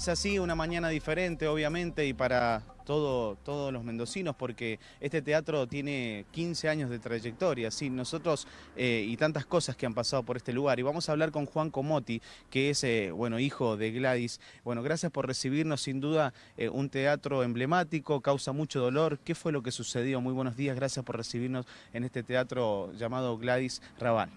Es así, una mañana diferente, obviamente, y para todo, todos los mendocinos, porque este teatro tiene 15 años de trayectoria, sí, nosotros eh, y tantas cosas que han pasado por este lugar. Y vamos a hablar con Juan Comotti, que es, eh, bueno, hijo de Gladys. Bueno, gracias por recibirnos, sin duda, eh, un teatro emblemático, causa mucho dolor. ¿Qué fue lo que sucedió? Muy buenos días, gracias por recibirnos en este teatro llamado Gladys Raval.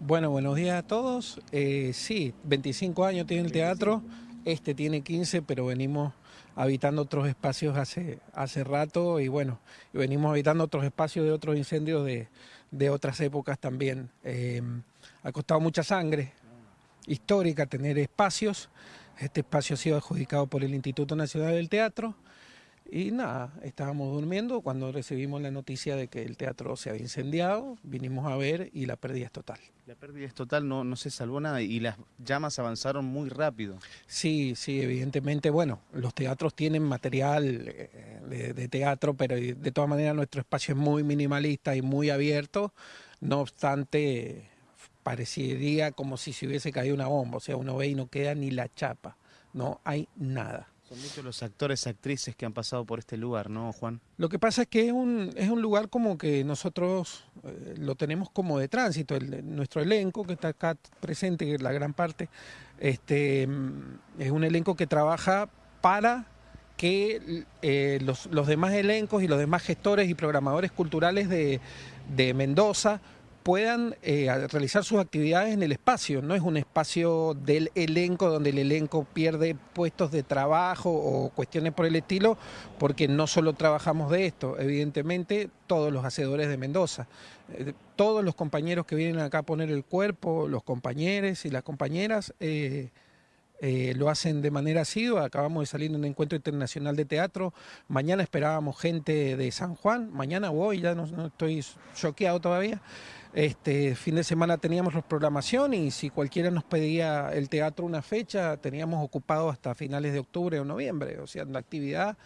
Bueno, buenos días a todos. sí, 25 años tiene el teatro. Este tiene 15, pero venimos habitando otros espacios hace, hace rato y bueno, venimos habitando otros espacios de otros incendios de, de otras épocas también. Em, ha costado mucha sangre histórica tener espacios. Este espacio ha sido adjudicado por el Instituto Nacional del Teatro y nada, estábamos durmiendo cuando recibimos la noticia de que el teatro se había incendiado, vinimos a ver y la pérdida es total. La pérdida es total, no, no se salvó nada y las llamas avanzaron muy rápido. Sí, sí, evidentemente, bueno, los teatros tienen material eh, de, teatro, pero de todas maneras nuestro espacio es muy minimalista y muy abierto, no obstante parecería como si se hubiese caído una bomba, o sea, uno ve y no queda ni la chapa, no hay nada. Son muchos los actores, actrices que han pasado por este lugar, ¿no, Juan? Lo que pasa es que es un, es un lugar como que nosotros eh, lo tenemos como de tránsito. nuestro elenco, que está acá presente, la gran parte, este, es un elenco que trabaja para que eh, los, los, demás elencos y los demás gestores y programadores culturales de, de Mendoza puedan eh, realizar sus actividades en el espacio. No es un espacio del elenco donde el elenco pierde puestos de trabajo o cuestiones por el estilo, porque no solo trabajamos de esto, evidentemente todos los hacedores de Mendoza, eh, todos los compañeros que vienen acá a poner el cuerpo, los compañeros y las compañeras, eh, lo hacen de manera asidua. Acabamos de salir de un encuentro internacional de teatro. Mañana esperábamos gente de San Juan. Mañana voy, ya no estoy choqueado todavía. Este fin de semana teníamos la programación y si cualquiera nos pedía el teatro una fecha, teníamos ocupado hasta finales de octubre o noviembre. O sea, la actividad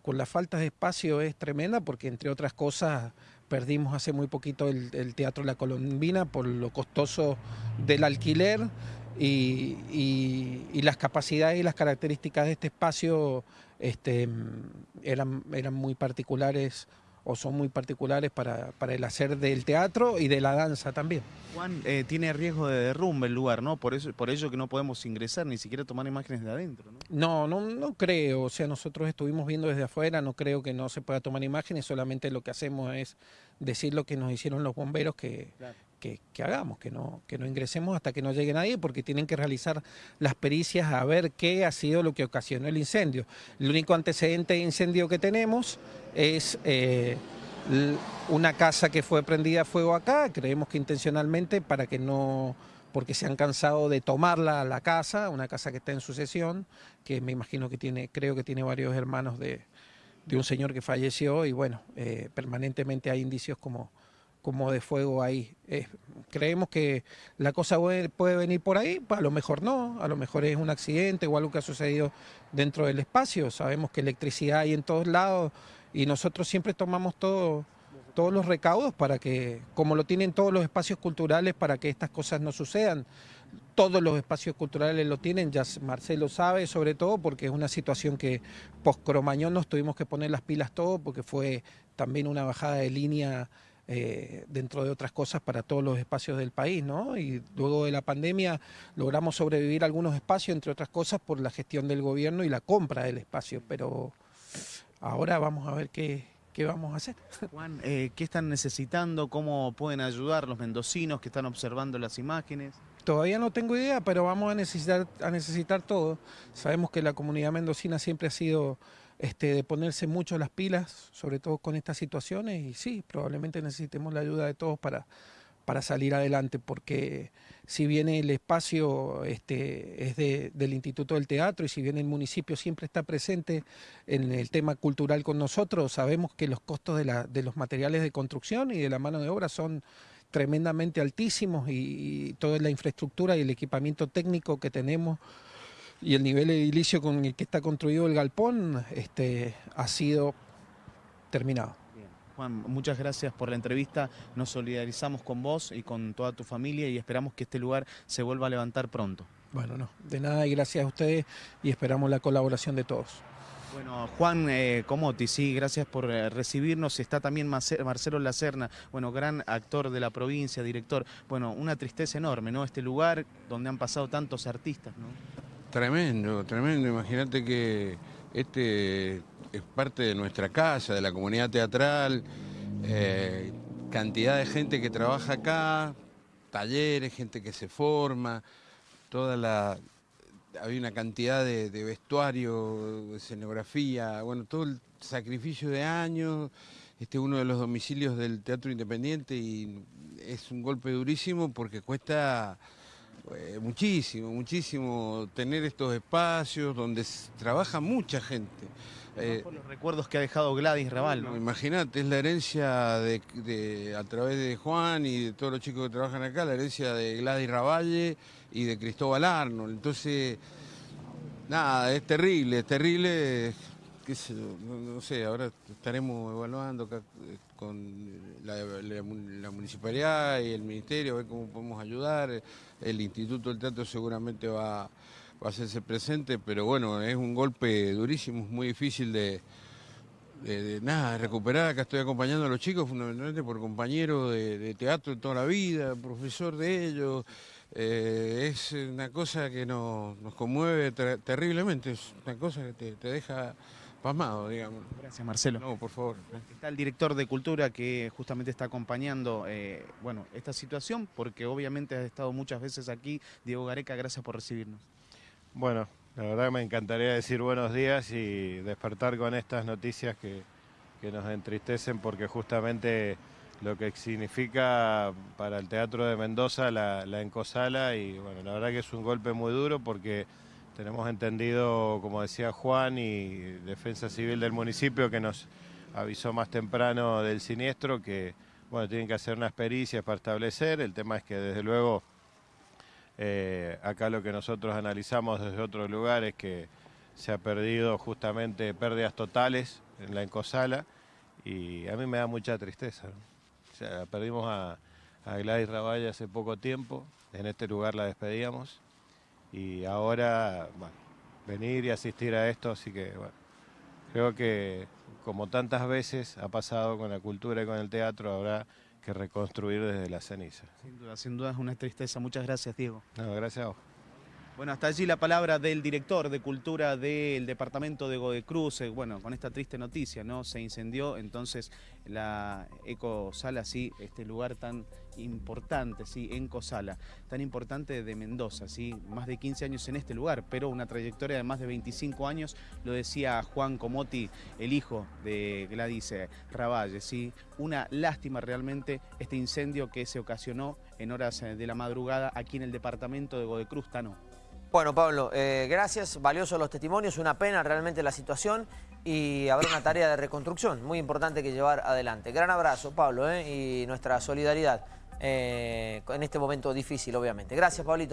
con la falta de espacio es tremenda porque entre otras cosas perdimos hace muy poquito el, Teatro La Colombina por lo costoso del alquiler y, las capacidades y las características de este espacio este, eran, eran muy particulares o son muy particulares para, para, el hacer del teatro y de la danza también. Juan, eh, tiene riesgo de derrumbe el lugar, ¿no? Por eso, por ello que no podemos ingresar, ni siquiera tomar imágenes de adentro, ¿no? No, no, creo, o sea, nosotros estuvimos viendo desde afuera, no creo que no se pueda tomar imágenes, solamente lo que hacemos es decir lo que nos hicieron los bomberos que, que, hagamos, que no, que no ingresemos hasta que no llegue nadie, porque tienen que realizar las pericias a ver qué ha sido lo que ocasionó el incendio. El único antecedente de incendio que tenemos es eh, una casa que fue prendida a fuego acá, creemos que intencionalmente para que no porque se han cansado de tomarla la casa, una casa que está en sucesión, que me imagino que tiene, creo que tiene varios hermanos de, un señor que falleció y bueno, eh, permanentemente hay indicios como, como de fuego ahí. creemos que la cosa puede venir por ahí, a lo mejor no, a lo mejor es un accidente o algo que ha sucedido dentro del espacio. Sabemos que electricidad hay en todos lados y nosotros siempre tomamos todo, todos los recaudos para que, como lo tienen todos los espacios culturales, para que estas cosas no sucedan. Todos los espacios culturales lo tienen, ya Marcelo sabe, sobre todo porque es una situación que post-Cromañón nos tuvimos que poner las pilas todo porque fue también una bajada de línea eh, dentro de otras cosas para todos los espacios del país, ¿no? Y luego de la pandemia logramos sobrevivir algunos espacios, entre otras cosas, por la gestión del gobierno y la compra del espacio, pero ahora vamos a ver qué, qué vamos a hacer. Juan, eh, ¿qué están necesitando? ¿Cómo pueden ayudar los mendocinos que están observando las imágenes? Todavía no tengo idea, pero vamos a necesitar, a necesitar todo. Sabemos que la comunidad mendocina siempre ha sido este, de ponerse mucho las pilas, sobre todo con estas situaciones, y sí, probablemente necesitemos la ayuda de todos para, para salir adelante, porque si bien el espacio este, es de, del Instituto del Teatro y si bien el municipio siempre está presente en el tema cultural con nosotros, sabemos que los costos de, la, de los materiales de construcción y de la mano de obra son tremendamente altísimos y, y toda la infraestructura y el equipamiento técnico que tenemos y el nivel edilicio con el que está construido el galpón este, ha sido terminado. Juan, muchas gracias por la entrevista, nos solidarizamos con vos y con toda tu familia y esperamos que este lugar se vuelva a levantar pronto. Bueno, no, de nada y gracias a ustedes y esperamos la colaboración de todos. Bueno, Juan eh, Comotti, sí, gracias por eh, recibirnos. Está también Marcelo Lacerna, bueno, gran actor de la provincia, director. Bueno, una tristeza enorme, ¿no? Este lugar donde han pasado tantos artistas, ¿no? Tremendo, tremendo. Imagínate que este es parte de nuestra casa, de la comunidad teatral. Eh, cantidad de gente que trabaja acá, talleres, gente que se forma, toda la, había una cantidad de, vestuario, de escenografía, bueno, todo el sacrificio de años, este es uno de los domicilios del Teatro Independiente y es un golpe durísimo porque cuesta eh, muchísimo, muchísimo tener estos espacios donde trabaja mucha gente. Eh, por los recuerdos que ha dejado Gladys Raval. ¿no? Imagínate, es la herencia de, a través de Juan y de todos los chicos que trabajan acá, la herencia de Gladys Ravalle y de Cristóbal Arnold. Entonces, nada, es terrible, es terrible. No, sé, ahora estaremos evaluando con la, municipalidad y el ministerio, a ver cómo podemos ayudar. El Instituto del Teatro seguramente va, va a hacerse presente, pero bueno, es un golpe durísimo, es muy difícil de, de, nada, recuperar. Acá estoy acompañando a los chicos, fundamentalmente por compañero de, teatro de toda la vida, profesor de ellos. Eh, es una cosa que nos, conmueve terriblemente, es una cosa que te, deja pasmado, digamos. Gracias, Marcelo. No, por favor. Está el director de Cultura que justamente está acompañando eh, bueno, esta situación, porque obviamente has estado muchas veces aquí. Diego Gareca, gracias por recibirnos. Bueno, la verdad me encantaría decir buenos días y despertar con estas noticias que, que nos entristecen porque justamente lo que significa para el Teatro de Mendoza la, encosala y bueno, la verdad que es un golpe muy duro porque tenemos entendido, como decía Juan y Defensa Civil del municipio que nos avisó más temprano del siniestro que bueno, tienen que hacer unas pericias para establecer, el tema es que desde luego eh, acá lo que nosotros analizamos desde otros lugares es que se ha perdido justamente pérdidas totales en la encosala y a mí me da mucha tristeza perdimos a, Gladys Raballa hace poco tiempo, en este lugar la despedíamos y ahora, venir y asistir a esto, así que, bueno, creo que como tantas veces ha pasado con la cultura y con el teatro, habrá que reconstruir desde la ceniza. Sin duda, sin duda es una tristeza. Muchas gracias, Diego. No, gracias a vos. Bueno, hasta allí la palabra del director de Cultura del departamento de Godecruz, eh, bueno, con esta triste noticia, ¿no? Se incendió entonces la Ecosala, sí, este lugar tan importante, sí, Encosala, tan importante de Mendoza, sí, más de 15 años en este lugar, pero una trayectoria de más de 25 años, lo decía Juan Comotti, el hijo de Gladys eh, Ravalle, sí, una lástima realmente este incendio que se ocasionó en horas eh, de la madrugada aquí en el departamento de Godecruz, Tano. Bueno, Pablo, eh, gracias, valiosos los testimonios, una pena realmente la situación y habrá una tarea de reconstrucción muy importante que llevar adelante. Gran abrazo, Pablo, eh, y nuestra solidaridad eh, en este momento difícil, obviamente. Gracias, Pablito.